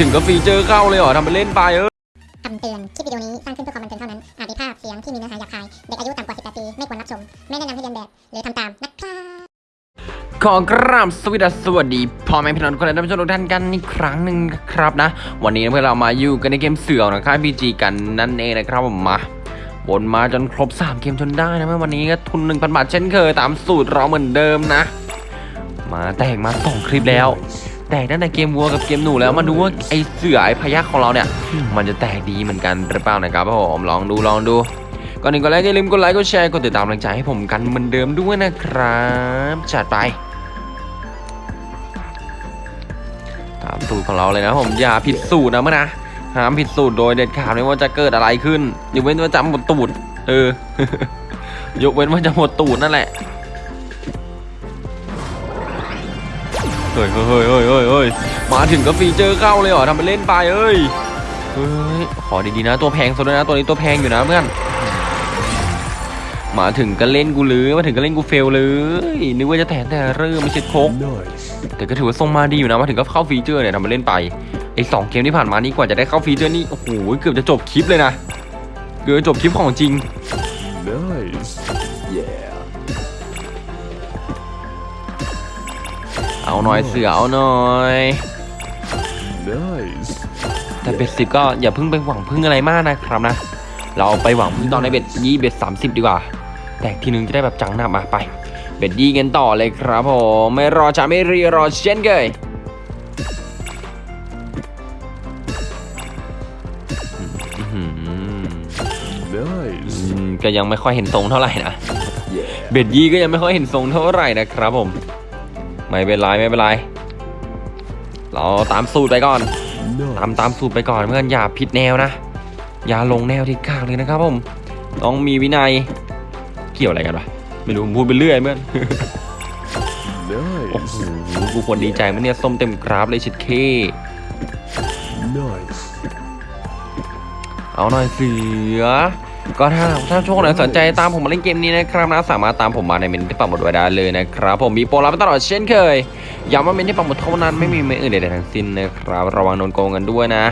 ถึงก็ฟีเจอร์เข้าเลยเหรอทำไปเล่นไปเออคำเตือน คลิปวิดีโอนี้สร้างขึ้นเพื่อความบันเทิงเท่านั้น อาจมีภาพเสียงที่มีเนื้อหาหยาบคาย เด็กอายุต่ำกว่า 18 ปี ไม่ควรรับชม ไม่แนะนำให้เรียนแบบ หรือทำตามนะครับขอกราบสวัสดีสวัสดีพ่อแม่พี่น้องทุกคนและท่านผู้ชมทุกท่านกันอีกครั้งหนึ่งครับนะ วันนี้เพื่อนเรามาอยู่กันในเกมเสือนะครับพีจีกันนั่นเองนะครับผมมาวนมาจนครบ 3 เกมจนได้นะเมื่อวันนี้ก็ทุน1,000บาทเช่นเคยตามสูตรเราเหมือนเดิมนะ มาแตกมาสองคลิปแล้ว แตกตั้งแต่เกมวัวกับเกมหนูแล้วมาดูว่าไอเสือไอพยักของเราเนี่ย มันจะแตกดีเหมือนกันหรือเปล่านะครับผมลองดูลองดูก่อนอื่นก็ไลค์อย่าลืมกดไลค์กดแชร์กดติดตามกำลังใจให้ผมกันเหมือนเดิมด้วยนะครับจัดไปตามสูตรของเราเลยนะผมอย่าผิดสูตรนะเมื่อนะห้ามผิดสูตรโดยเด็ดขาดไม่ว่าจะเกิดอะไรขึ้นยกเว้นว่าจะหมดตูดเออยกเว้นว่าจะหมดตูดนั่นแหละ เฮ้ยเฮ้ยเฮ้ยเฮ้ยเฮ้ยมาถึงก็ feature เข้าเลยเหรอทำไปเล่นไปเอ้ยเฮ้ยขอดีๆนะตัวแพงสุดนะตัวนี้ตัวแพงอยู่นะเพื่อนมาถึงก็เล่นกูหรือมาถึงก็เล่นกู fail เลยนึกว่าจะแตกแต่เริ่มไม่ใช่โคกแต่ก็ถือว่าทรงมาดีอยู่นะมาถึงก็เข้า feature เนี่ยทำมาเล่นไปไอ้สองเกมที่ผ่านมานี่กว่าจะได้เข้า feature นี่โอ้โหเกือบจะจบคลิปเลยนะเกือบจบคลิปของจริง เอาหน่อยเสือเอาหน่อย Nice. แต่เบ็ดสิบก็อย่าเพิ่งไปหวังพึ่งอะไรมากนะครับนะ เราไปหวังพึ่งตอนในเบ็ดยี่เบ็ดสามสิบดีกว่า แตกทีนึงจะได้แบบจังหนักมาไป เบ็ดยี่กันต่อเลยครับผมไม่รอช้าไม่รีรอเช่นเคยอื้อหือ Nice. อืมก็ยังไม่ค่อยเห็นทรงเท่าไหร่นะ Yeah. เบ็ดยี่ก็ยังไม่ค่อยเห็นทรงเท่าไหร่นะครับผม ไม่เป็นไรไม่เป็นไร เราตามสูตรไปก่อน ตาม Nice. ตามสูตรไปก่อนเพื่อนอย่าผิดแนวนะ อย่าลงแนวที่กลางเลยนะครับผม ต้องมีวินัย เกี่ยวอะไรกันวะ ไม่รู้ผมพูดไปเรื่อยเพื่อนโอ้โห Nice. กูควรดีใจมั้ยเนี่ยส้มเต็มกราฟเลยชิดเค Nice. เอาหน่อยเสือ ก็ถ้าถ้าช่วงไหนสนใจตามผมมาเล่นเกมนี้นะครับนะสามารถตามผมมาในเมนต์ที่ปักหมุดไว้ได้เลยนะครับ ผมมีโปรรับตลอดเช่นเคยย้ำว่าเมนต์ที่ปักหมุดเท่านั้นไม่มีเมนต์อื่นใดๆทั้งสิ้นนะครับ ระวังโดนโกงกันด้วยนะ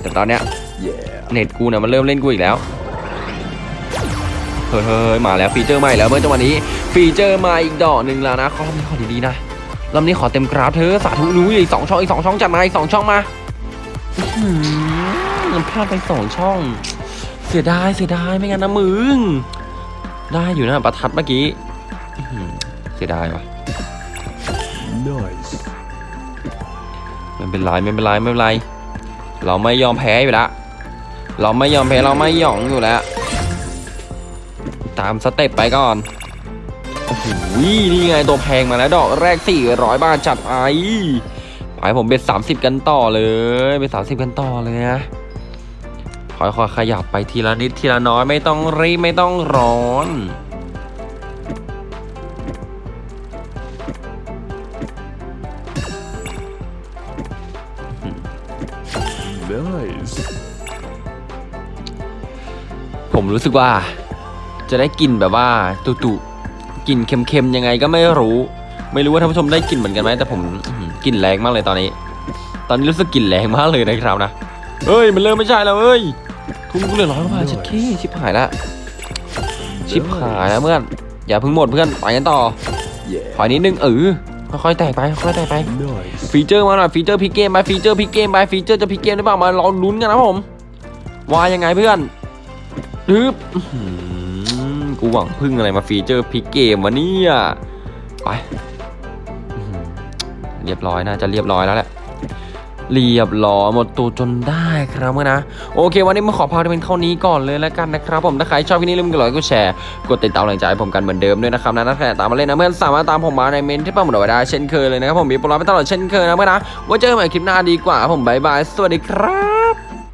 แต่ตอนเนี้ย Yeah. เน็ตกูเนี่ยมันเริ่มเล่นกูอีกแล้วเฮ้ยเฮ้ยมาแล้ว feature ใหม่แล้วเพื่อนจังหวะนี้ ฟีเจอร์มาอีกดอกหนึ่งแล้วนะขอรอบนี้ขอดีๆนะรอบนี้ขอเต็มกราฟเธอะสาธุนุ้ยอีกสองช่องอีกสองช่องจัดมาอีกสองช่องมา อื้อหือพลาดไปสองช่อง เสียดายเสียดายไม่งั้นนะมึง ได้อยู่นะประทัดเมื่อกี้อื้อหือเสียดายว่ะ Nice. ไม่เป็นไรไม่เป็นไรไม่เป็นไร เราไม่ยอมแพ้อยู่แล้วเราไม่ยอมแพ้เราไม่หยองอยู่แล้ว ตามสเต็ปไปก่อนโอ้โหนี่ไงตัวแพงมาแล้วดอกแรก400บาทจัดไอ ไปผมเบ็ด30กันต่อเลยเบ็ด30กันต่อเลยนะค่อยๆขยับไปทีละนิดทีละน้อยไม่ต้องรีบไม่ต้องร้อน Nice. ผมรู้สึกว่า จะได้กลิ่นแบบว่าตุตุกลิ่นเค็มๆยังไงก็ไม่รู้ ไม่รู้ว่าท่านผู้ชมได้กลิ่นเหมือนกันไหมแต่ผมกลิ่นแรงมากเลยตอนนี้ ตอนนี้รู้สึกกลิ่นแรงมากเลยนะครับนะเฮ้ยมันเริ่มไม่ใช่แล้วเอ้ยทุ่มกูเหลือร้อยกว่าบาชิบเคชิบหายละชิบหายแล้วเพื่อนอย่าเพิ่งหมดเพื่อนไปกันต่อถอยนิดนึงเออค่อยๆแตกไปค่อยๆแตกไป feature มาหน่อย feature พลิกเกมไป feature พลิกเกมไป feature จะพลิกเกมหรือเปล่ามาลองลุ้นกันนะผมว่ายังไงเพื่อนฮึบกูหวังพึ่งอะไรมา feature พลิกเกมวะเนี่ยไป เรียบร้อยน่าจะเรียบร้อยแล้วแหละเรียบร้อยหมดตัวจนได้ครับเพื่อนนะโอเค วันนี้มาขอพาที่เป็นเท่านี้ก่อนเลยแล้วกันนะครับผมถ้าใครชอบคลิปนี้ลืมกดไลค์กดแชร์กดติดตามกำลังใจให้ผมกันเหมือนเดิมด้วยนะครับนะถ้าใครอยากตามมาเล่นนะเพื่อนสามารถตามผมมาในเมนต์ที่ปักหมุดเอาไว้ได้เช่นเคยเลยนะครับผมมีโปรไลน์ไปตลอดเช่นเคยนะเพื่อนนะไว่าเจอกันใหม่คลิปหน้าดีกว่าผมบายบายสวัสดีครับ